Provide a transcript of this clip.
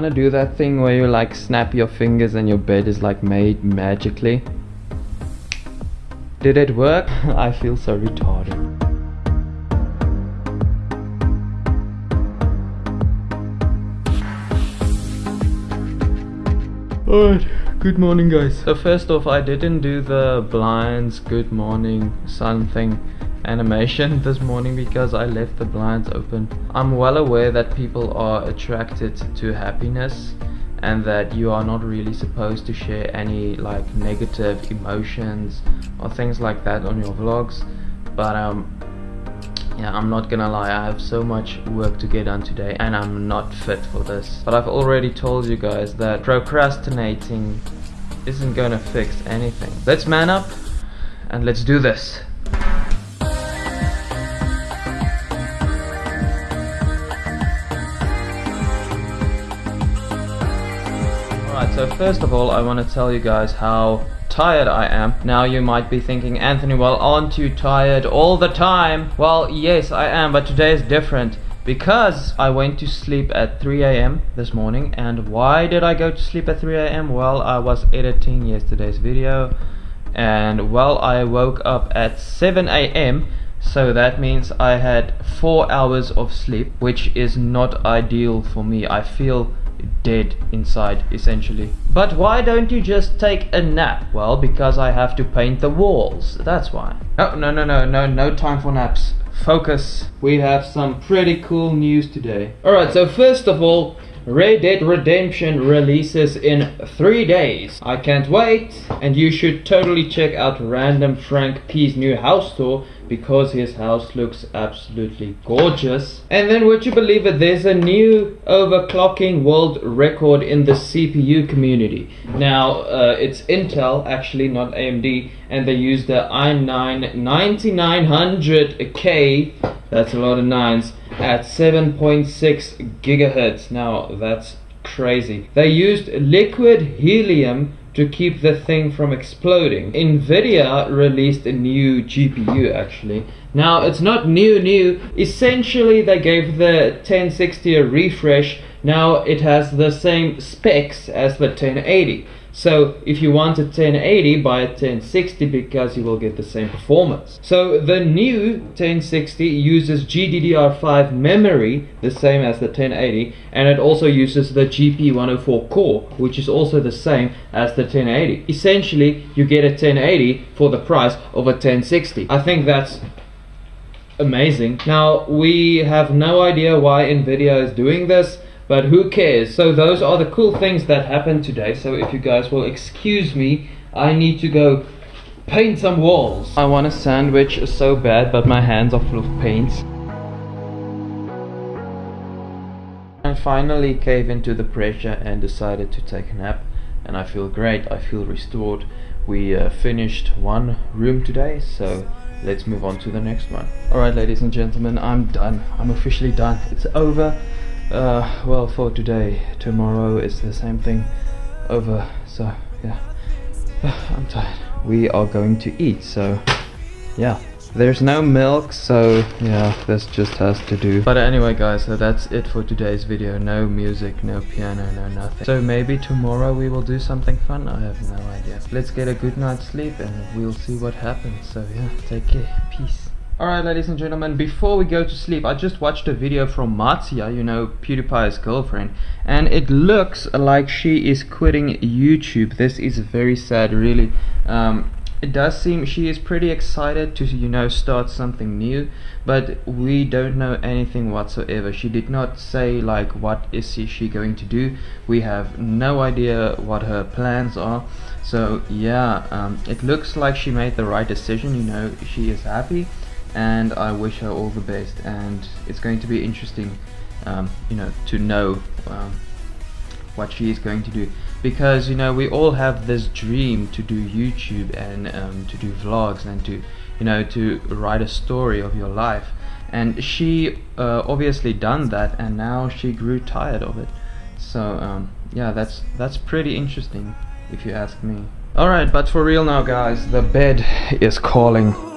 want to do that thing where you like snap your fingers and your bed is like made magically? Did it work? I feel so retarded. Alright, good morning guys. So first off, I didn't do the blinds good morning sun thing animation this morning because I left the blinds open. I'm well aware that people are attracted to happiness and that you are not really supposed to share any like negative emotions or things like that on your vlogs but um yeah i'm not gonna lie i have so much work to get done today and i'm not fit for this. But i've already told you guys that procrastinating isn't gonna fix anything. Let's man up and let's do this first of all I want to tell you guys how tired I am. Now you might be thinking, Anthony, well, aren't you tired all the time? Well, yes, I am, but today is different because I went to sleep at 3 a.m. this morning. And why did I go to sleep at 3 a.m.? Well, I was editing yesterday's video, and well, I woke up at 7 a.m. So that means I had four hours of sleep, which is not ideal for me. I feel dead inside essentially. But why don't you just take a nap? Well because I have to paint the walls. That's why. Oh no no no no no time for naps. Focus. We have some pretty cool news today. Alright so first of all Red Dead Redemption releases in three days. I can't wait, and you should totally check out Random Frank P's new house tour because his house looks absolutely gorgeous. And then would you believe it, there's a new overclocking world record in the CPU community. Now, uh, it's Intel, actually not AMD, and they use the i9 9900K, that's a lot of nines, at 7.6 gigahertz. Now that's crazy. They used liquid helium to keep the thing from exploding. Nvidia released a new GPU actually. Now it's not new new, essentially they gave the 1060 a refresh, now it has the same specs as the 1080. So if you want a 1080 buy a 1060 because you will get the same performance. So the new 1060 uses GDDR5 memory, the same as the 1080, and it also uses the GP104 core, which is also the same as the 1080. Essentially, you get a 1080 for the price of a 1060. I think that's amazing. Now, we have no idea why Nvidia is doing this but who cares? So those are the cool things that happened today. So if you guys will excuse me, I need to go paint some walls. I want a sandwich so bad, but my hands are full of paint. I finally cave into the pressure and decided to take a nap and I feel great, I feel restored. We uh, finished one room today, so let's move on to the next one. Alright ladies and gentlemen, I'm done. I'm officially done. It's over. Uh, well, for today, tomorrow is the same thing over, so yeah, I'm tired. We are going to eat, so yeah. There's no milk, so yeah, this just has to do. But anyway guys, so that's it for today's video. No music, no piano, no nothing. So maybe tomorrow we will do something fun? I have no idea. Let's get a good night's sleep and we'll see what happens. So yeah, take care. Peace. Alright ladies and gentlemen, before we go to sleep, I just watched a video from Marzia, you know, PewDiePie's girlfriend, and it looks like she is quitting YouTube. This is very sad, really. Um, it does seem she is pretty excited to, you know, start something new, but we don't know anything whatsoever. She did not say, like, what is she going to do. We have no idea what her plans are. So, yeah, um, it looks like she made the right decision, you know, she is happy and I wish her all the best. And it's going to be interesting um, you know to know um, what she is going to do. Because you know we all have this dream to do YouTube and um, to do vlogs and to you know to write a story of your life. And she uh, obviously done that and now she grew tired of it. So um, yeah that's that's pretty interesting if you ask me. Alright but for real now guys the bed is calling